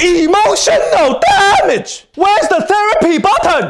Emotional damage! Where's the therapy?